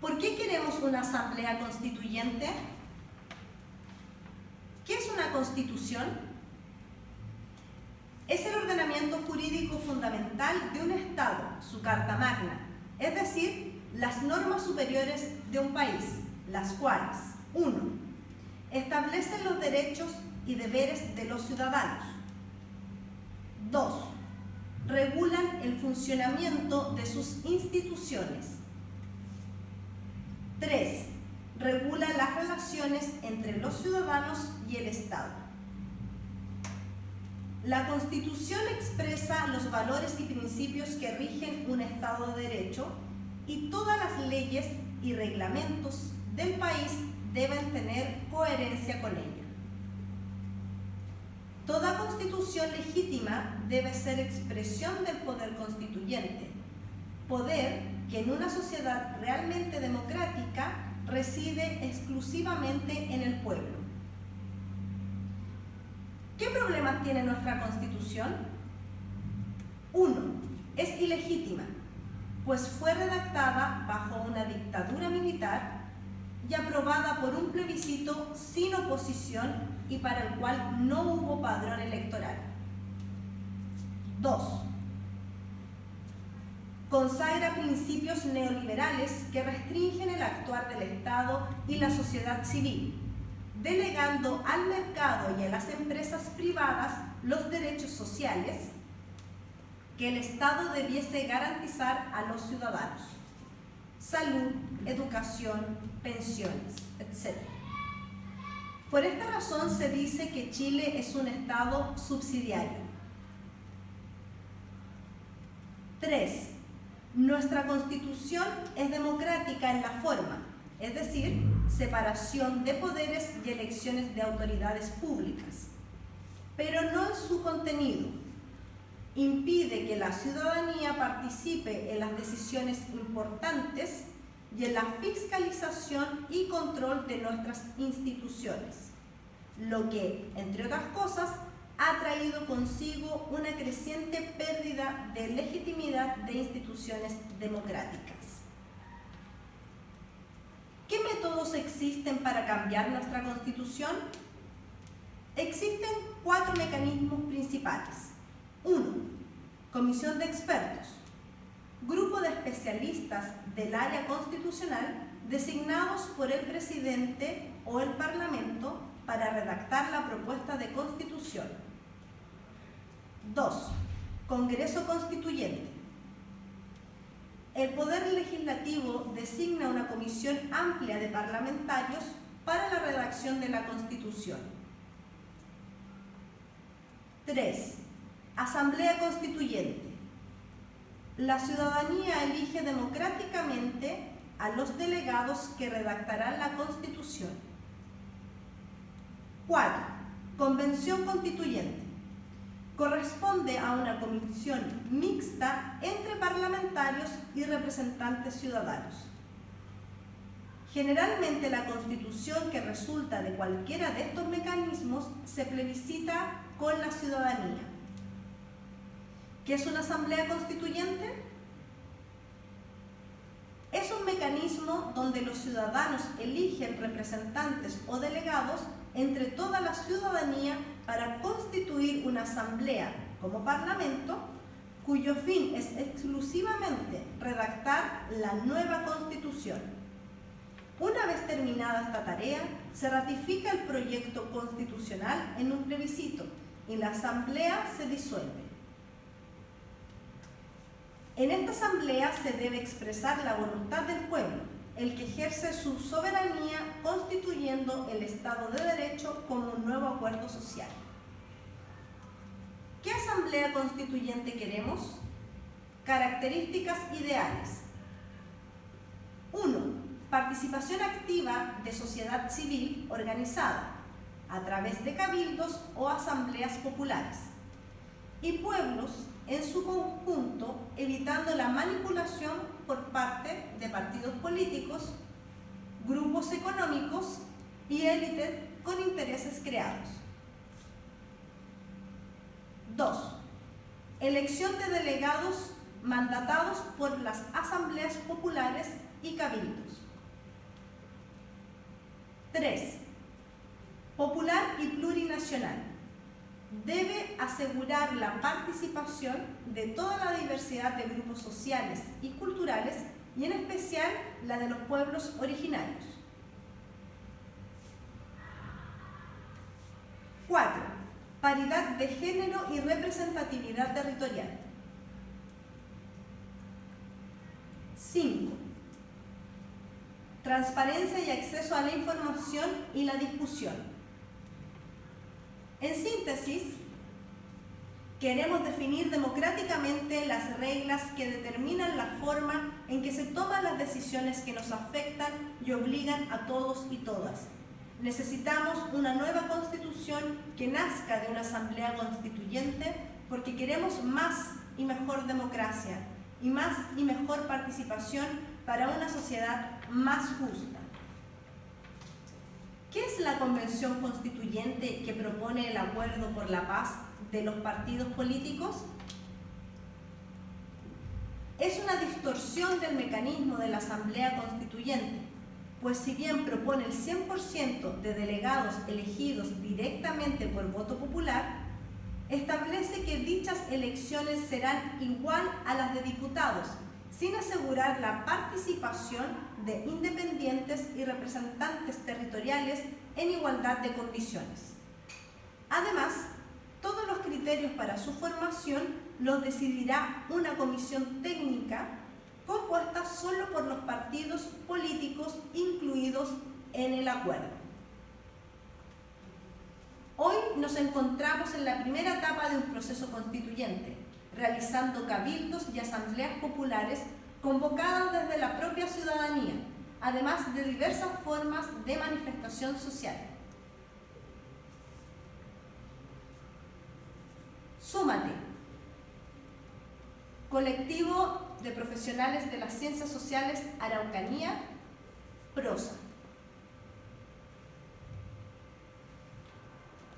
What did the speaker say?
¿Por qué queremos una asamblea constituyente? ¿Qué es una constitución? Es el ordenamiento jurídico fundamental de un Estado, su Carta Magna, es decir, las normas superiores de un país, las cuales, 1. Establecen los derechos y deberes de los ciudadanos. 2. Regulan el funcionamiento de sus instituciones. 3. Regula las relaciones entre los ciudadanos y el Estado. La Constitución expresa los valores y principios que rigen un Estado de Derecho y todas las leyes y reglamentos del país deben tener coherencia con ella. Toda constitución legítima debe ser expresión del poder constituyente, poder que en una sociedad realmente democrática reside exclusivamente en el pueblo. ¿Qué problemas tiene nuestra Constitución? Uno, es ilegítima, pues fue redactada bajo una dictadura militar y aprobada por un plebiscito sin oposición y para el cual no hubo padrón electoral. 2. Consagra principios neoliberales que restringen el actuar del Estado y la sociedad civil, delegando al mercado y a las empresas privadas los derechos sociales que el Estado debiese garantizar a los ciudadanos. Salud, educación, pensiones, etc. Por esta razón se dice que Chile es un Estado subsidiario. 3. Nuestra Constitución es democrática en la forma, es decir, separación de poderes y elecciones de autoridades públicas, pero no en su contenido. Impide que la ciudadanía participe en las decisiones importantes y en la fiscalización y control de nuestras instituciones, lo que, entre otras cosas, ha traído consigo una creciente pérdida de legitimidad de instituciones democráticas. ¿Qué métodos existen para cambiar nuestra Constitución? Existen cuatro mecanismos principales. Uno, Comisión de expertos, grupo de especialistas del área constitucional designados por el presidente o el parlamento para redactar la propuesta de constitución. 2. Congreso Constituyente. El Poder Legislativo designa una comisión amplia de parlamentarios para la redacción de la Constitución. 3. Asamblea Constituyente. La ciudadanía elige democráticamente a los delegados que redactarán la Constitución. 4. Convención Constituyente corresponde a una comisión mixta entre parlamentarios y representantes ciudadanos. Generalmente la constitución que resulta de cualquiera de estos mecanismos se plebiscita con la ciudadanía. ¿Qué es una asamblea constituyente? Es un mecanismo donde los ciudadanos eligen representantes o delegados entre toda la ciudadanía para constituir una asamblea como parlamento cuyo fin es exclusivamente redactar la nueva constitución. Una vez terminada esta tarea, se ratifica el proyecto constitucional en un plebiscito y la asamblea se disuelve. En esta asamblea se debe expresar la voluntad del pueblo, el que ejerce su soberanía constituyendo el Estado de Derecho como un nuevo acuerdo social. ¿Qué asamblea constituyente queremos? Características ideales. 1. Participación activa de sociedad civil organizada a través de cabildos o asambleas populares y pueblos en su conjunto, evitando la manipulación por parte de partidos políticos, grupos económicos y élites con intereses creados. 2. Elección de delegados mandatados por las asambleas populares y cabildos. 3. Popular y plurinacional. Debe asegurar la participación de toda la diversidad de grupos sociales y culturales y en especial la de los pueblos originarios. 4. Paridad de género y representatividad territorial. 5. Transparencia y acceso a la información y la discusión. En síntesis, queremos definir democráticamente las reglas que determinan la forma en que se toman las decisiones que nos afectan y obligan a todos y todas. Necesitamos una nueva constitución que nazca de una asamblea constituyente porque queremos más y mejor democracia y más y mejor participación para una sociedad más justa. ¿Qué es la Convención Constituyente que propone el acuerdo por la paz de los partidos políticos? Es una distorsión del mecanismo de la Asamblea Constituyente, pues si bien propone el 100% de delegados elegidos directamente por voto popular, establece que dichas elecciones serán igual a las de diputados, sin asegurar la participación de independientes y representantes territoriales en igualdad de condiciones. Además, todos los criterios para su formación los decidirá una comisión técnica compuesta solo por los partidos políticos incluidos en el acuerdo. Hoy nos encontramos en la primera etapa de un proceso constituyente, realizando cabildos y asambleas populares convocadas desde la propia ciudadanía, además de diversas formas de manifestación social. Súmate, colectivo de profesionales de las ciencias sociales Araucanía, Prosa.